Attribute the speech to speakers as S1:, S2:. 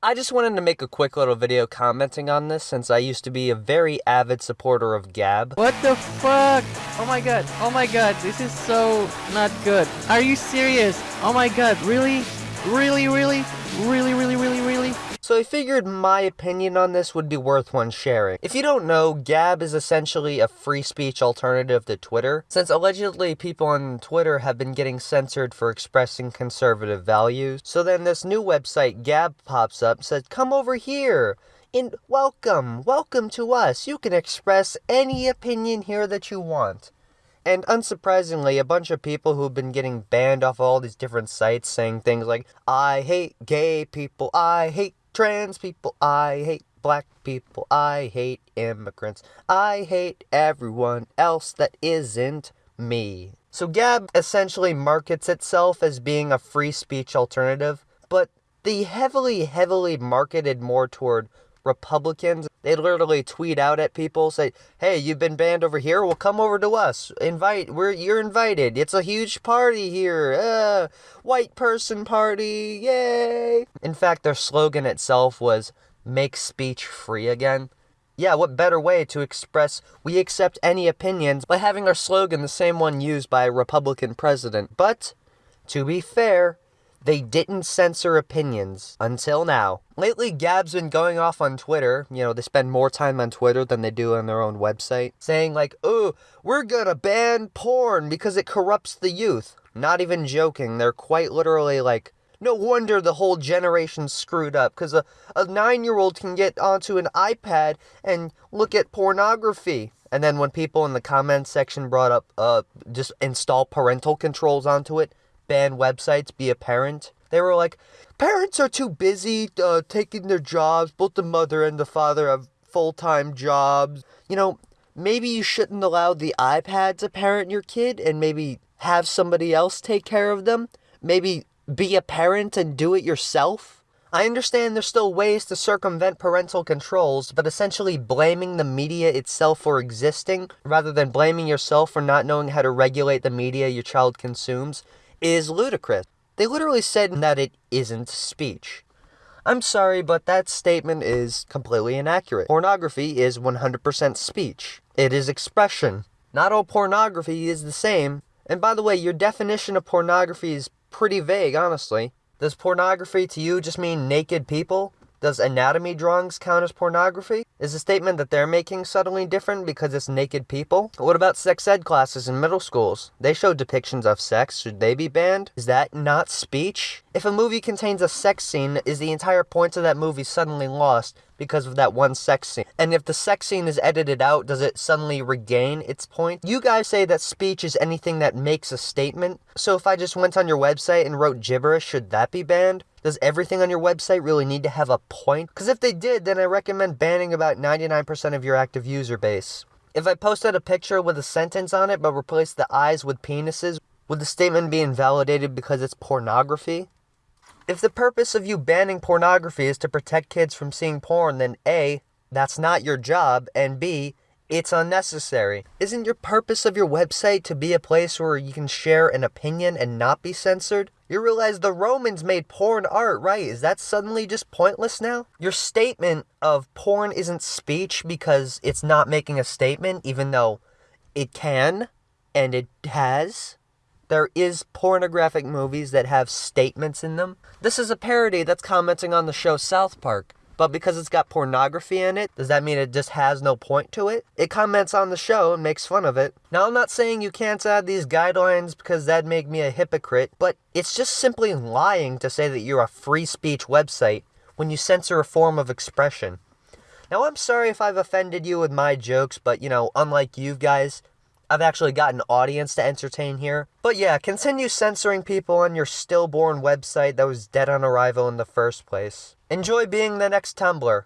S1: I just wanted to make a quick little video commenting on this since I used to be a very avid supporter of Gab.
S2: What the fuck? Oh my god, oh my god, this is so not good. Are you serious? Oh my god, really? Really, really? Really, really, really, really?
S1: So I figured my opinion on this would be worth one sharing. If you don't know, Gab is essentially a free speech alternative to Twitter, since allegedly people on Twitter have been getting censored for expressing conservative values. So then this new website, Gab, pops up, says, come over here. And welcome, welcome to us. You can express any opinion here that you want. And unsurprisingly, a bunch of people who've been getting banned off all these different sites saying things like, I hate gay people, I hate trans people, I hate black people, I hate immigrants, I hate everyone else that isn't me. So Gab essentially markets itself as being a free speech alternative, but the heavily, heavily marketed more toward Republicans. They literally tweet out at people, say, "Hey, you've been banned over here. Well, come over to us. Invite. We're you're invited. It's a huge party here. Uh, white person party. Yay!" In fact, their slogan itself was "Make speech free again." Yeah, what better way to express we accept any opinions by having our slogan the same one used by a Republican president? But to be fair, they didn't censor opinions until now. Lately, Gab's been going off on Twitter. You know, they spend more time on Twitter than they do on their own website, saying, like, oh, we're gonna ban porn because it corrupts the youth. Not even joking. They're quite literally like, no wonder the whole generation screwed up, because a, a nine year old can get onto an iPad and look at pornography. And then when people in the comments section brought up, uh, just install parental controls onto it, ban websites, be a parent. They were like, parents are too busy uh, taking their jobs. Both the mother and the father have full time jobs. You know, maybe you shouldn't allow the iPad to parent your kid and maybe have somebody else take care of them. Maybe be a parent and do it yourself. I understand there's still ways to circumvent parental controls, but essentially blaming the media itself for existing, rather than blaming yourself for not knowing how to regulate the media your child consumes, is ludicrous. They literally said that it isn't speech. I'm sorry, but that statement is completely inaccurate. Pornography is 100% speech. It is expression. Not all pornography is the same. And by the way, your definition of pornography is pretty vague, honestly. Does pornography to you just mean naked people? Does anatomy drawings count as pornography? Is the statement that they're making suddenly different because it's naked people? What about sex ed classes in middle schools? They show depictions of sex. Should they be banned? Is that not speech? If a movie contains a sex scene, is the entire point of that movie suddenly lost because of that one sex scene? And if the sex scene is edited out, does it suddenly regain its point? You guys say that speech is anything that makes a statement. So if I just went on your website and wrote gibberish, should that be banned? Does everything on your website really need to have a point? Because if they did, then I recommend banning about 99% of your active user base. If I posted a picture with a sentence on it but replaced the eyes with penises, would the statement be invalidated because it's pornography? If the purpose of you banning pornography is to protect kids from seeing porn, then A, that's not your job, and B, it's unnecessary. Isn't your purpose of your website to be a place where you can share an opinion and not be censored? You realize the Romans made porn art, right? Is that suddenly just pointless now? Your statement of porn isn't speech because it's not making a statement, even though it can and it has. There is pornographic movies that have statements in them. This is a parody that's commenting on the show South Park. But because it's got pornography in it, does that mean it just has no point to it? It comments on the show and makes fun of it. Now, I'm not saying you can't add these guidelines because that'd make me a hypocrite, but it's just simply lying to say that you're a free speech website when you censor a form of expression. Now, I'm sorry if I've offended you with my jokes, but you know, unlike you guys, I've actually got an audience to entertain here. But yeah, continue censoring people on your stillborn website that was dead on arrival in the first place. Enjoy being the next Tumblr.